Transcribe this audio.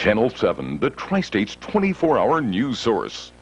Channel 7, the Tri-State's 24-hour news source.